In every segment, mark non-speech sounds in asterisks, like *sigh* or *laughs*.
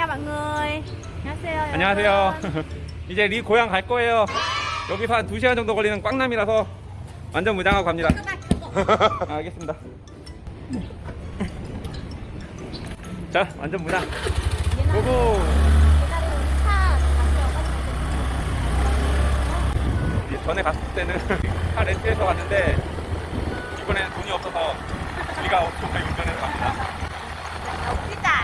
chào mọi người. 안녕하세요. 안녕하세요. *laughs* 이제 리 고향 갈 거예요. 여기서 한 2시간 정도 걸리는 꽝남이라서 완전 무장하고 갑니다. *laughs* 아, 알겠습니다. 자, 완전 무장. 고고! 전에 갔을 때는 *laughs* 차 렌트해서 갔는데 이번에는 돈이 없어서 우리가 오토바이 운전해서 갑니다. 웃기다, 냐?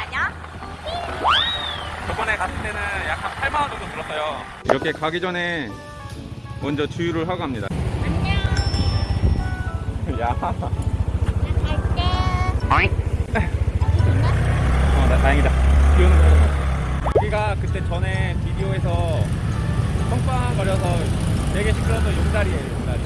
저번에 갔을 때는 약 한 8만 원 정도 들었어요. 이렇게 가기 전에 먼저 주유를 하고 갑니다. 야. 어, 나 다행이다. 비 오는 거. 여기가 그때 전에 비디오에서 펑빵거려서 되게 시끄러워서 용다리예요, 용다리.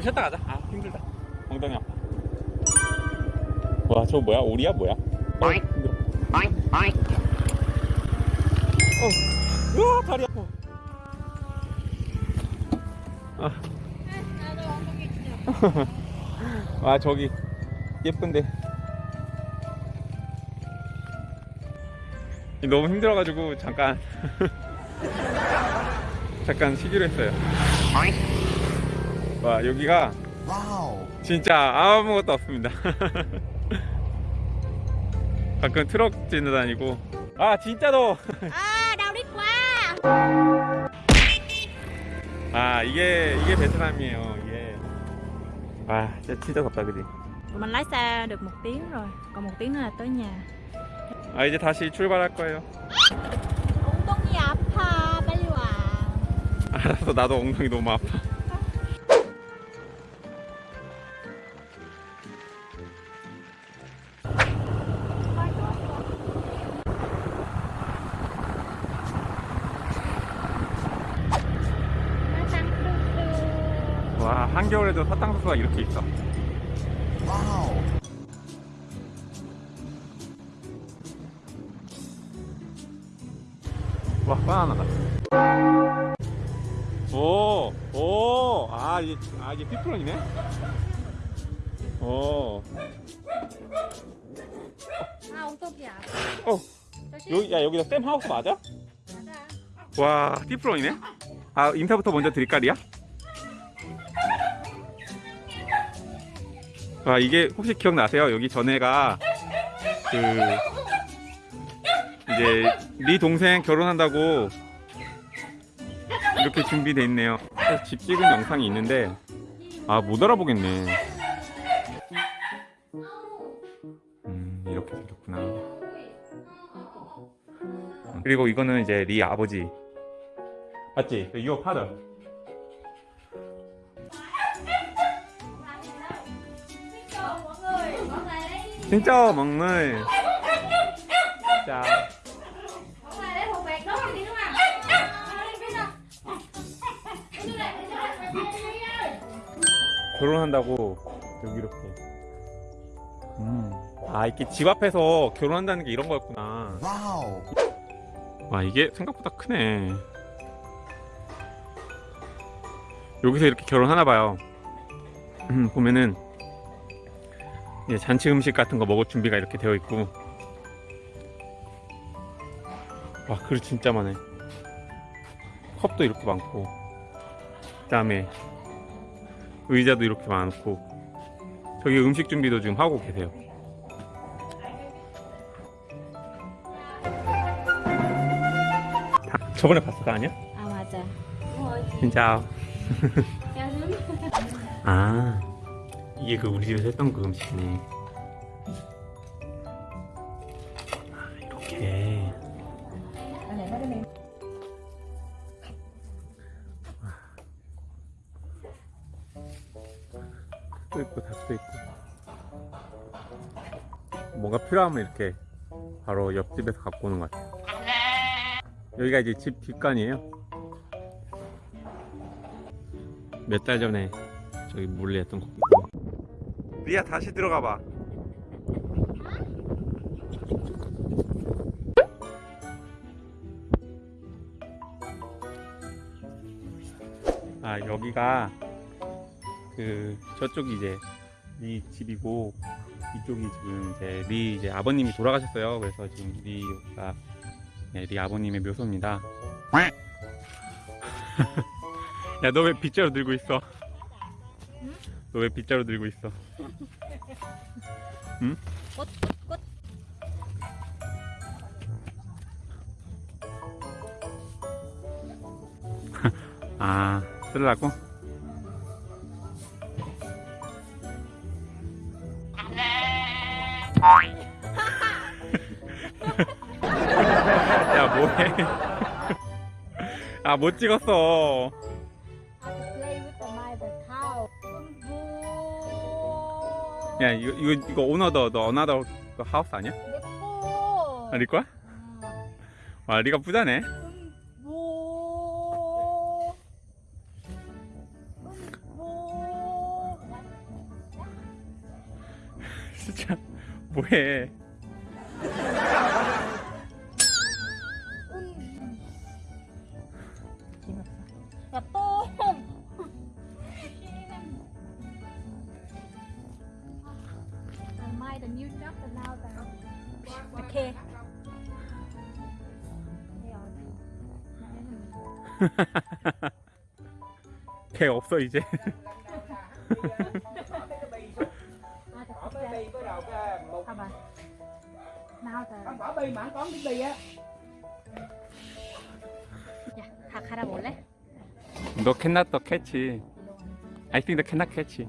좀 쉬었다 가자. 아, 힘들다. 엉덩이 아파. 와, 저거 뭐야? 오리야? 뭐야? 어, 힘들어. 어. 우와, 다리 아파. 아. *laughs* 아, 저기 예쁜데. 너무 힘들어가지고 잠깐 *laughs* 잠깐 쉬기로 했어요. 와, 여기가 진짜 아무것도 없습니다. *laughs* 가끔 트럭 지나다니고. 아, 진짜 더워. Đau đít quá. 아, 이게, 이게 베트남이에요, 이게. 와, 진짜, 진짜 덥다, 그지? Tụi mình lái xe được một tiếng rồi, còn một tiếng nữa là tới nhà. 아, 이제 다시 출발할 거예요. 엉덩이 아파, 빨리 와. 알았어, 나도 엉덩이 너무 아파. 한겨울에도 사탕수수가 이렇게 있어. 와, 바나나다. 오, 오, 아, 이게, 아, 이게 피플런이네? 오, 아, 아파. 어, 여기, 야, 여기다 쌤 하우스 맞아? 와, 피플런이네? 아, 인사부터 먼저 드릴 까, 리야? 아, 이게 혹시 기억나세요? 여기 전에가, 그, 이제, 리 동생 결혼한다고 이렇게 준비돼 있네요. 집 찍은 영상이 있는데, 아, 못 알아보겠네. 음, 이렇게 생겼구나. 그리고 이거는 이제 리 아버지. 맞지? 그유 진짜. 자, 결혼한다고 여기 이렇게. 음. 아, 이렇게 집 앞에서 결혼한다는 게 이런 거였구나. 와, 이게 생각보다 크네. 여기서 이렇게 결혼하나 봐요. 음, 보면은 이제 잔치 음식 같은 거 먹을 준비가 이렇게 되어 있고. 와, 그릇 진짜 많네. 컵도 이렇게 많고. 그 다음에 의자도 이렇게 많고. 저기 음식 준비도 지금 하고 계세요. 다- 저번에 봤을 거 아니야? 아, 맞아. 진짜. 아, 이게 그 우리 집에서 했던 그 음식이네. 아, 이렇게. 또 있고 닭도 있고. 뭔가 필요하면 이렇게 바로 옆집에서 갖고 오는 것 같아요. 여기가 이제 집 뒷간이에요. 몇 달 전에 저기 몰래 했던 거고. 리아 다시 들어가 봐. 아 여기가 그 저쪽이 이제 리 집이고 이쪽이 지금 이제 리 이제 아버님이 돌아가셨어요. 그래서 지금 리가 네, 리 아버님의 묘소입니다. *laughs* 야 너 왜 빗자루 들고 있어? 너 왜 빗자루 들고 있어? *laughs* 꽃, 꽃, 꽃. *laughs* 아 쓰려고? *laughs* 야 뭐해? 아 못 찍었어. 야 이거 이거 이거 오너더 너 어나더 그 하우스 아니야? 예뻐. 아니 거야? 와 리가 부자네. 뭐. 뭐. *laughs* 진짜 뭐해? 개 없어 이제. À, the Bỏ cái bi bắt đầu cái một How about now the không bỏ bi mà không có cái bi á 야, 다 갈아볼래? 너. I think the cannot catch.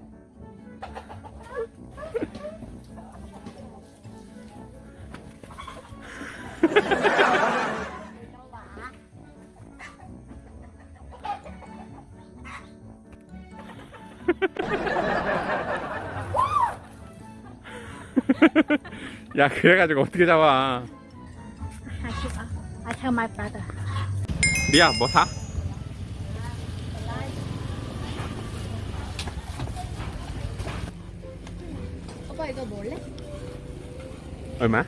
야 그래가지고 어떻게 잡아? I tell my brother. 리아 뭐 사? 오빠 이거 몰래? 얼마?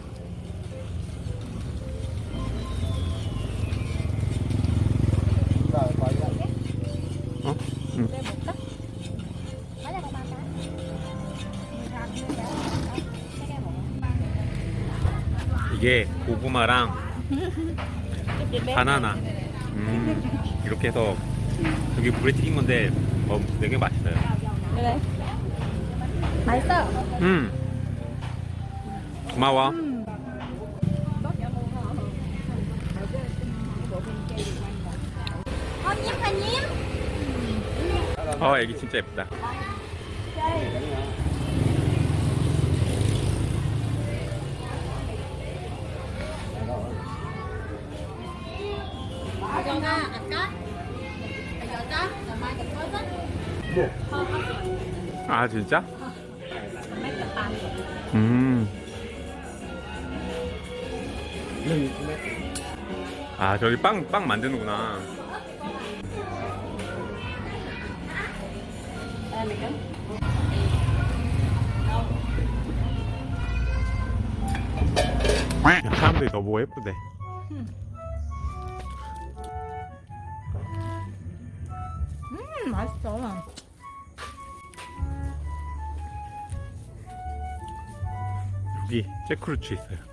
이게 고구마랑 바나나. 음, 이렇게 해서 여기 물에 튀긴 건데 어, 되게 맛있어요. 그래. 맛있어. 음. 고마워. 한님, 한님. 어 애기 진짜 예쁘다 아 진짜? 음. 아 저기 빵, 빵 만드는구나 야, 사람들이 너무 예쁘대 음, 맛있어. 여기 잭크루츠 있어요